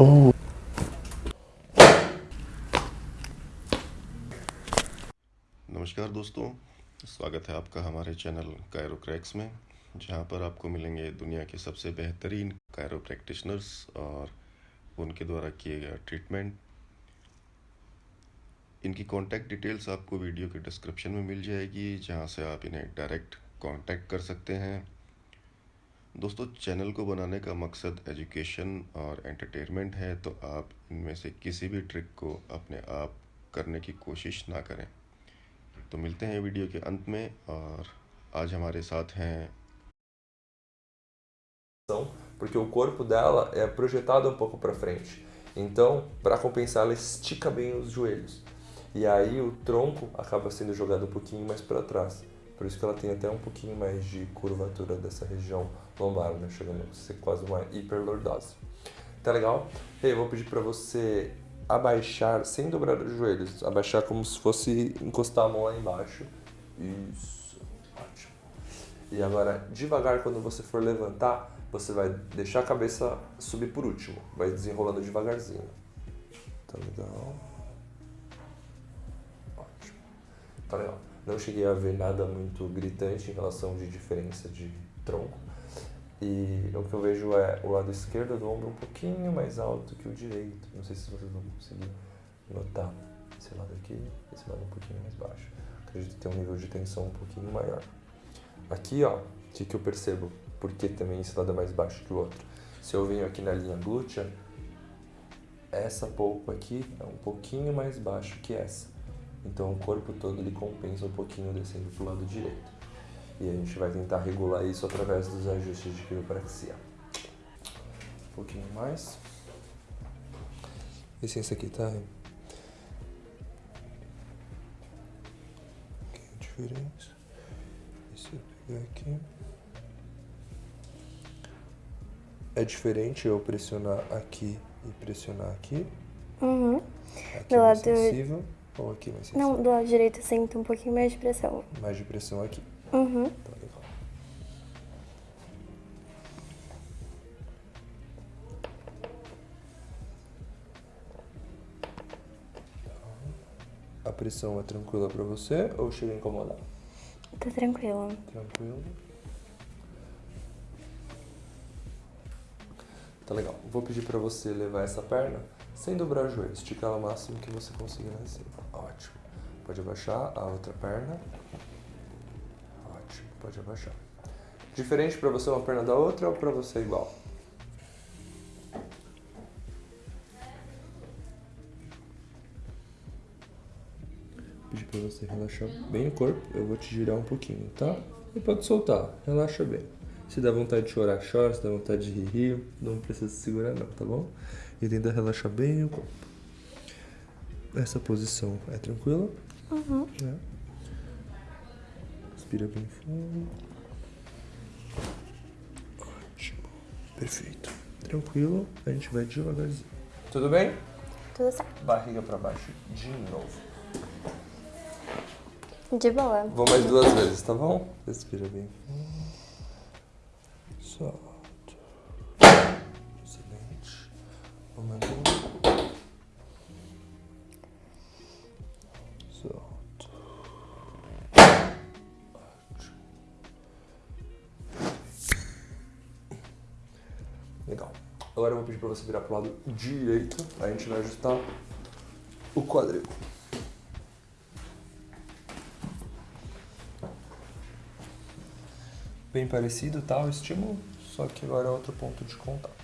Oh. नमस्कार दोस्तों, स्वागत है आपका हमारे चैनल कायरो क्रैक्स में, जहाँ पर आपको मिलेंगे दुनिया के सबसे बेहतरीन कायरो प्रैक्टिशनर्स और उनके द्वारा किए गए ट्रीटमेंट इनकी कॉन्टैक्ट डिटेल्स आपको वीडियो के डिस्क्रिप्शन में मिल जाएगी, जहाँ से आप इन्हें डायरेक्ट कांटेक्ट कर सकते हैं दोस्तों चैनल को बनाने का मकसद एजुकेशन और एंटरटेनमेंट है तो आप इनमें से किसी भी ट्रिक को अपने आप करने की कोशिश ना करें तो मिलते हैं वीडियो के अंत में और आज हमारे साथ हैं porque o corpo dela é projetado um pouco para frente. Então, para compensar, ela estica bem os joelhos. E aí o tronco acaba sendo jogado um pouquinho mais para trás. Por isso que ela tem até um pouquinho mais de curvatura dessa região lombar, né? Chegando a ser quase uma hiperlordose. Tá legal? Eu vou pedir para você abaixar sem dobrar os joelhos. Abaixar como se fosse encostar a mão lá embaixo. Isso. Ótimo. E agora, devagar, quando você for levantar, você vai deixar a cabeça subir por último. Vai desenrolando devagarzinho. Tá legal? Ótimo. Tá legal. Não cheguei a ver nada muito gritante em relação de diferença de tronco. E o que eu vejo é o lado esquerdo do ombro um pouquinho mais alto que o direito. Não sei se vocês vão conseguir notar. Esse lado aqui, esse lado um pouquinho mais baixo. Acredito ter um nível de tensão um pouquinho maior. Aqui, ó, o que, que eu percebo? Porque também esse lado é mais baixo que o outro. Se eu venho aqui na linha glútea, essa polpa aqui é um pouquinho mais baixo que essa. Então o corpo todo ele compensa um pouquinho descendo para o lado direito. E a gente vai tentar regular isso através dos ajustes de quiropraxia. Um pouquinho mais. Licença aqui, tá? Um pouquinho diferente. Deixa eu pegar aqui. É diferente eu pressionar aqui e pressionar aqui. Uhum. Aqui é mais sensível. Ou aqui mais sensível? Não, do lado direito sinto um pouquinho mais de pressão. Mais de pressão aqui. Uhum. Tá legal. A pressão é tranquila pra você ou chega a incomodar? Tá tranquilo. Tranquilo. Tá legal. Vou pedir pra você levar essa perna sem dobrar o joelho. Esticar o máximo que você conseguir lá em cima. Ótimo. Pode abaixar a outra perna. Pode abaixar. Diferente pra você uma perna da outra ou pra você igual? Pedir pra você relaxar bem o corpo. Eu vou te girar um pouquinho, tá? E pode soltar. Relaxa bem. Se dá vontade de chorar, chora. Se dá vontade de rir, rir. Não precisa se segurar não, tá bom? E tenta relaxar bem o corpo. Essa posição é tranquila? Uhum. É. Respira bem fundo. Ótimo. Perfeito. Tranquilo. A gente vai devagarzinho. Tudo bem? Tudo certo. Barriga pra baixo de novo. De boa. Vou mais duas vezes, tá bom? Respira bem fundo. Solta. Excelente. Vamos Agora eu vou pedir pra você virar pro lado direito. A gente vai ajustar o quadril. Bem parecido, tá? O estímulo, só que agora é outro ponto de contato.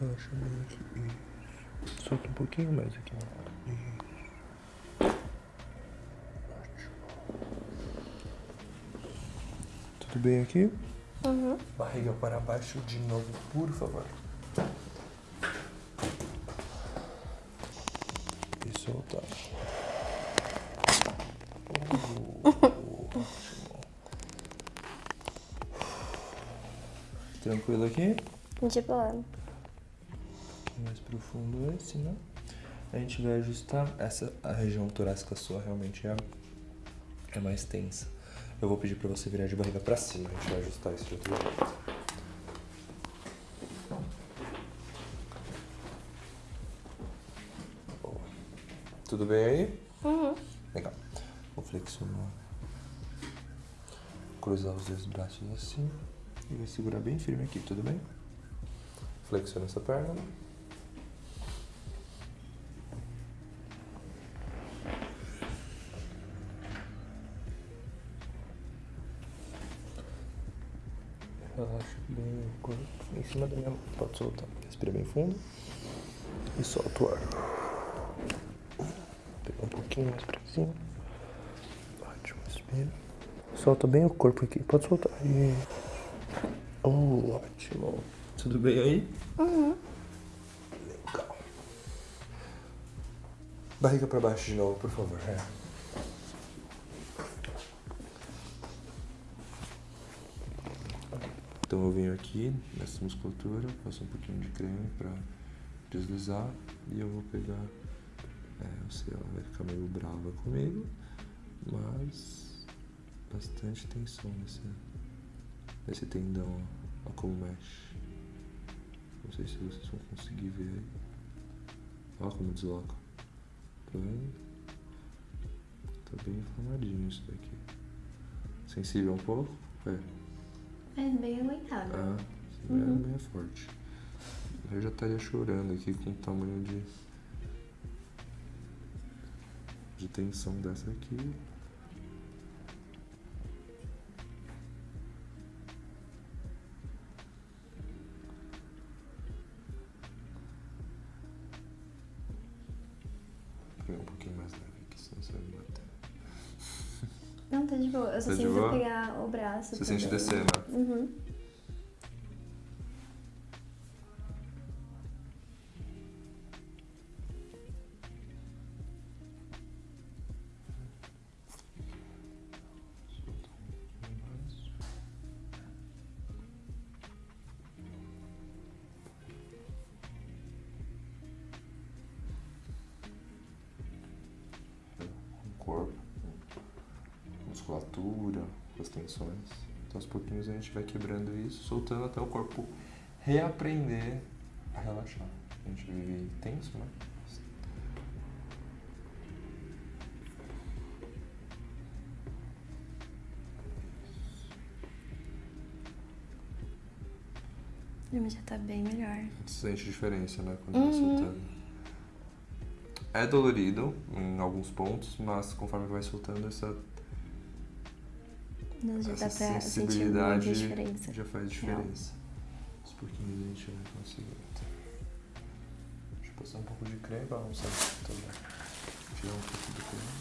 Bem aqui. Isso. Solta um pouquinho mais aqui. Isso. Ótimo. Tudo bem aqui? Uhum. Barriga para baixo de novo, por favor. E soltar. Ótimo. Tranquilo aqui? De boa. Mais profundo esse, né? A gente vai ajustar essa a região torácica sua realmente é, é mais tensa. Eu vou pedir pra você virar de barriga pra cima, a gente vai ajustar isso de outro jeito. Tudo bem aí? Uhum. Legal. Vou flexionar. Cruzar os dois braços assim. E vai segurar bem firme aqui, tudo bem? Flexiona essa perna. Relaxa bem o corpo. Em cima da minha mão. Pode soltar. Respira bem fundo. E solta o ar. Pega um pouquinho mais pra cima. Ótimo, respira. Solta bem o corpo aqui. Pode soltar. E... Oh, ótimo. Tudo bem aí? Uhum. Legal. Barriga pra baixo de novo, por favor. É. Então eu venho aqui nessa musculatura, passo um pouquinho de creme pra deslizar e eu vou pegar. É, eu sei, ela vai ficar meio brava comigo, mas bastante tensão nesse, nesse tendão, ó, ó como mexe. Não sei se vocês vão conseguir ver aí. Olha como desloca. Tá vendo? Tá bem inflamadinho isso daqui. Sensível um pouco? É. Mas bem aguentável. Ah, isso Uhum. é bem forte. Eu já estaria chorando aqui com o tamanho de. de tensão dessa aqui. O braço. Você sente também. descer, né? Uhum. corpo, musculatura, as tensões. Então aos pouquinhos a gente vai quebrando isso, soltando até o corpo reaprender a relaxar. A gente vive tenso, né? Mas já tá bem melhor. A gente sente diferença, né? Quando vai Uhum. soltando. É dolorido em alguns pontos, mas conforme vai soltando essa, Não, já essa dá pra sentir muita sensibilidade diferença. já faz diferença. Aos pouquinhos a gente vai conseguindo. Deixa eu passar um pouco de creme pra não sair também. Tirar um pouco do creme.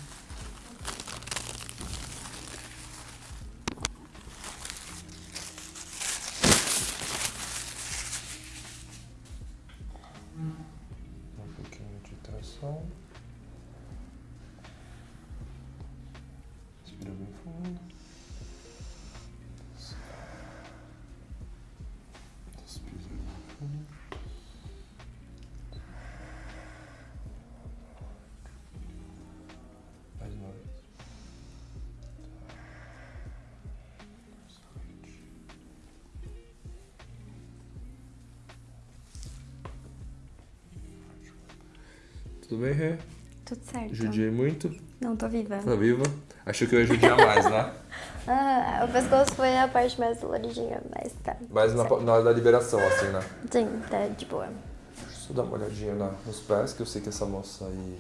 Tudo bem, Rê? Tudo certo. Judiei muito. Não, tô viva. Tá viva? Achou que eu ia judiar mais, né? Ah, o pescoço foi a parte mais doloridinha, mas tá. Mas na, certo. na hora da liberação, assim, né? Sim, tá de boa. Deixa eu só dar uma olhadinha na- nos pés, que eu sei que essa moça aí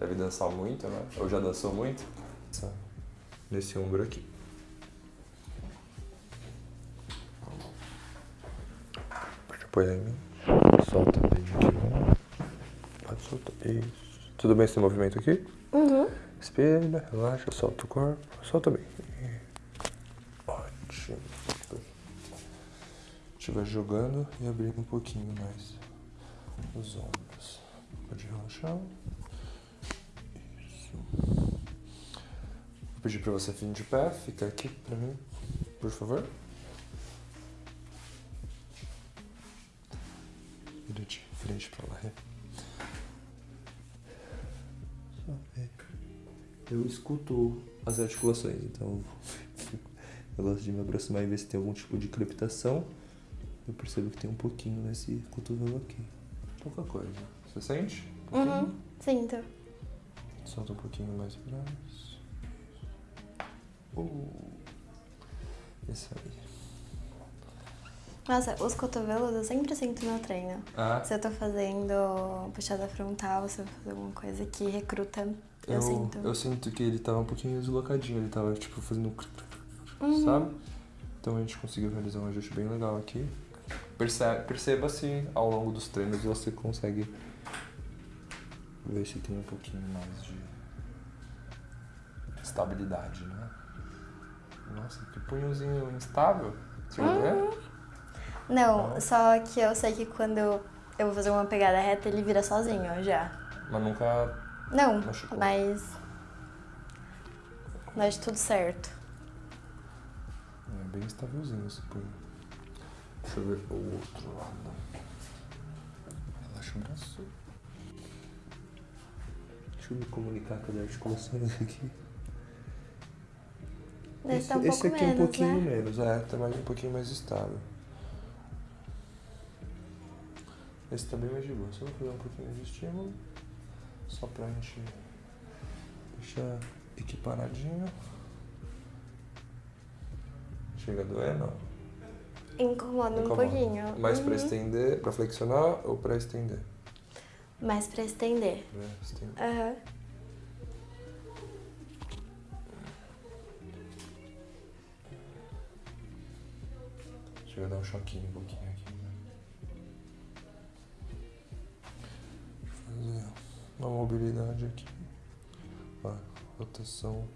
deve dançar muito, né? Ou já dançou muito. Nesse ombro aqui. Pode apoiar em mim. Solta bem aqui. Soltar. Isso. Tudo bem esse movimento aqui? Uhum. Respira, relaxa, solta o corpo. Solta bem. Ótimo. A gente vai jogando e abrindo um pouquinho mais os ombros. Pode relaxar. Isso. Vou pedir pra você vir de pé, fica aqui pra mim, por favor. vira de frente pra lá. Ver. Eu escuto as articulações, então eu gosto de me aproximar e ver se tem algum tipo de crepitação. Eu percebo que tem um pouquinho nesse cotovelo aqui. Pouca coisa. Você sente? Um? Uhum, sinto. Solta um pouquinho mais pra. Uh, esse aí. Nossa, os cotovelos eu sempre sinto no treino. Ah, Se eu tô fazendo puxada frontal, se eu fazer alguma coisa que recruta, eu, sinto. Eu sinto que ele tava um pouquinho deslocadinho, ele tava tipo fazendo. Uhum. Sabe? Então a gente conseguiu realizar um ajuste bem legal aqui. Perce- Perceba se ao longo dos treinos você consegue ver se tem um pouquinho mais de estabilidade, né? Nossa, que punhozinho instável. Você Uhum. vê? Não, só que eu sei que quando eu vou fazer uma pegada reta, ele vira sozinho já. Mas nunca. Não, Machucou. mas. Mas tudo certo. É bem estávelzinho esse punho. Deixa eu ver o outro lado. Relaxa o braço. Deixa eu me comunicar com as articulações aqui. Esse, tá um esse aqui é um menos, pouquinho né? menos, é, tá mais um pouquinho mais estável. Esse bem mais de boa. Só vou fazer um pouquinho de estímulo. Só pra gente deixar equiparadinho. Chega a doer, não? Incomoda um Incomoda. pouquinho. Mais pra Uhum. estender, pra flexionar ou pra estender? Mais pra estender. Pra estender. Aham. Chega a dar um choquinho um pouquinho aqui. Fazer uma mobilidade aqui. Ó, rotação.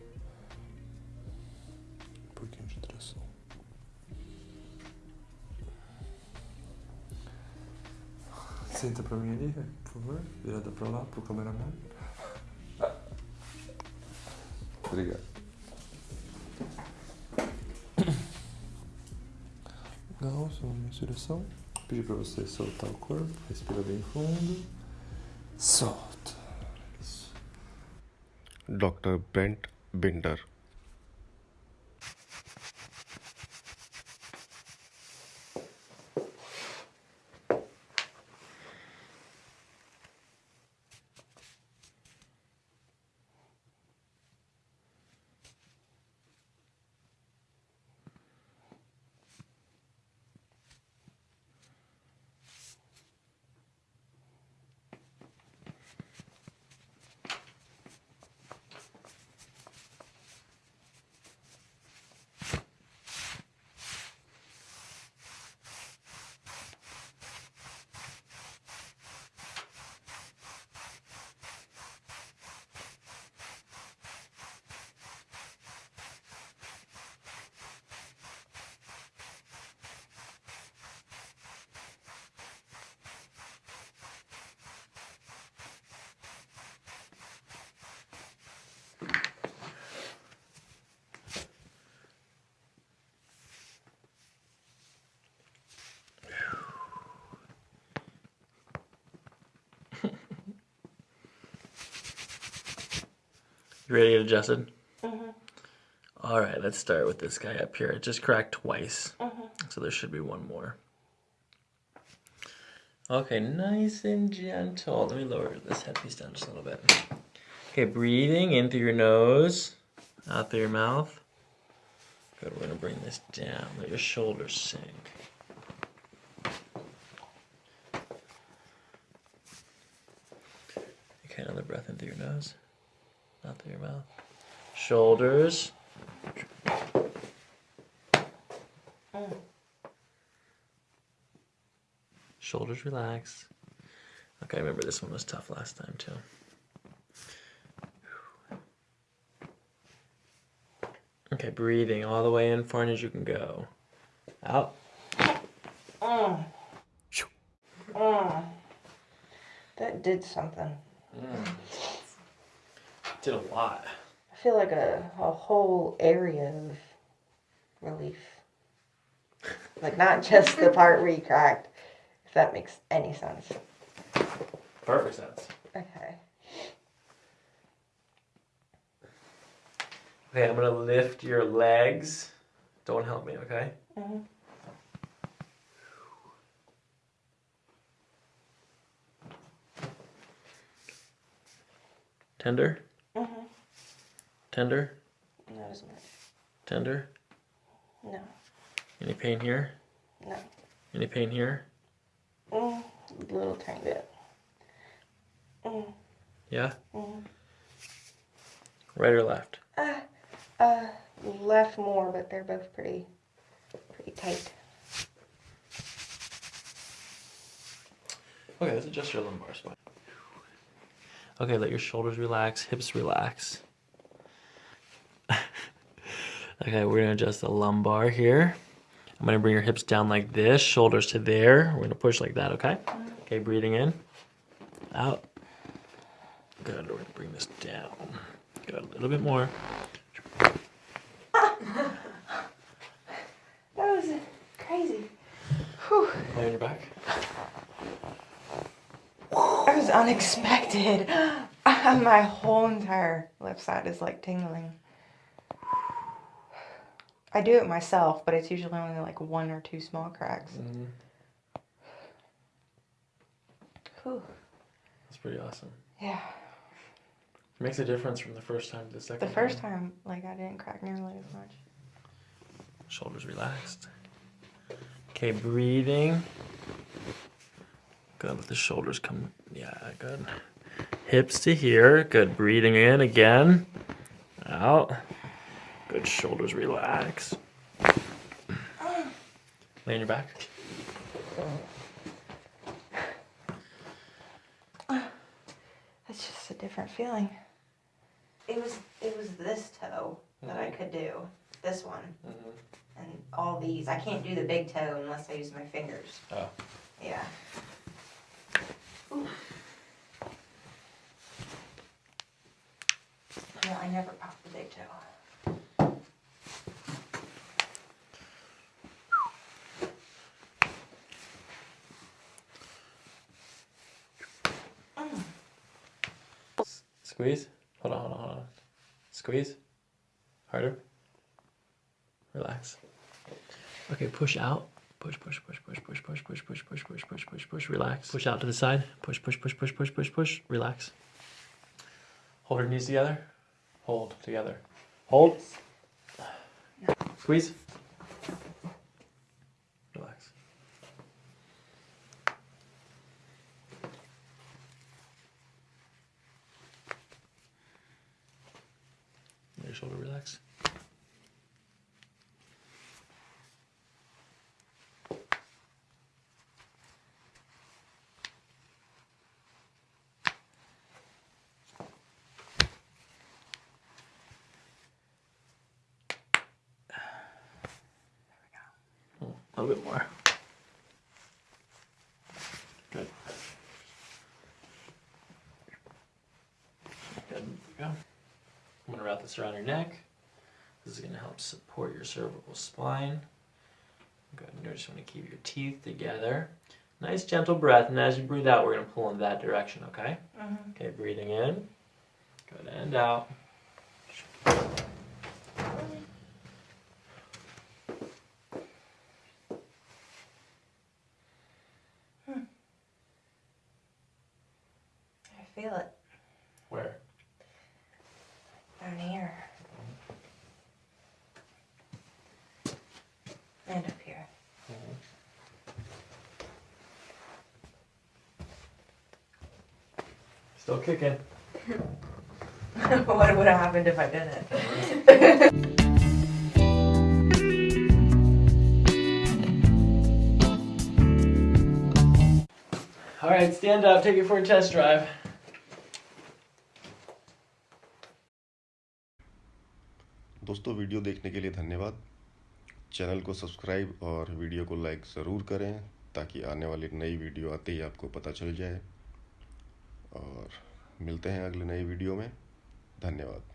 Um pouquinho de tração. Senta pra mim ali, por favor. Virada pra lá, pro cameraman. Obrigado. Legal, sua mensuração. Pedir pra você soltar o corpo, respira bem fundo. Isso. Dr. Brent Binder. You ready to get adjusted? Mm-hmm. All right, let's start with this guy up here. It just cracked twice, mm-hmm. so there should be one more. Okay, nice and gentle. Let me lower this headpiece down just a little bit. Okay, breathing in through your nose, out through your mouth. Good. We're gonna bring this down. Let your shoulders sink. Okay, another breath in through your nose, out through your mouth. Shoulders. Shoulders relax. Okay, I remember this one was tough last time too. Okay, breathing all the way in far as you can go. Out. Mm. Mm. That did something. Mm. Did a lot. I feel like a, a whole area of relief. Like not just the part where you cracked. If that makes any sense. Perfect sense. Okay. Okay, I'm gonna lift your legs. Don't help me, okay? Mhm. Tender. Tender, Not as much. tender. No. Any pain here? No. Any pain here? Mm, a little tiny bit. Mm, Yeah? mm. Right or left? Uh, uh, left more, but they're both pretty, pretty tight. Okay, let's adjust your lumbar spine. Okay, let your shoulders relax, hips relax. okay, we're gonna adjust the lumbar here. I'm gonna bring your hips down like this, shoulders to there. We're gonna push like that, okay? Okay, breathing in, out. Good, we're gonna bring this down. Good, a little bit more. That was crazy. Whew. Lay on your back. That was unexpected. My whole entire left side is like tingling. I do it myself, but it's usually only like one or two small cracks. Mm-hmm. Whew. That's pretty awesome. Yeah. It makes a difference from the first time to the second The first time, like, I didn't crack nearly as much. Shoulders relaxed. Okay, breathing. Good. Let the shoulders come. Yeah, good. Hips to here. Good. Breathing in again. Out. Good. Shoulders relax. Lay on your back. That's just a different feeling. It was it was this toe that I mm-hmm. could do. This one. Mm-hmm. And all these. I can't do the big toe unless I use my fingers. Oh. Yeah. Yeah, I never popped the big toe. Squeeze. Hold on, hold on, hold on. Squeeze. Harder. Relax. Okay, push out. Push, push, push, push, push, push, push, push, push, push, push, push, push, relax. Push out to the side. Push, push, push, push, push, push, push. Relax. Hold your knees together. Hold together. Hold. Squeeze. shoulder relax. Hmm, a little bit more. I'm gonna wrap this around your neck. This is gonna help support your cervical spine. Good. You just want to keep your teeth together. Nice gentle breath, and as you breathe out, we're gonna pull in that direction. Okay. Mm-hmm. Okay. Breathing in. Good. And out. Still kicking. what would have happened if I didn't? All right, stand up. Take it for a test drive. दोस्तों video देखने के लिए धन्यवाद चैनल को सब्सक्राइब और वीडियो को लाइक ज़रूर करें ताकि आने वाली नई वीडियो आते ही आपको पता चल जाए और मिलते हैं अगले नए वीडियो में। धन्यवाद।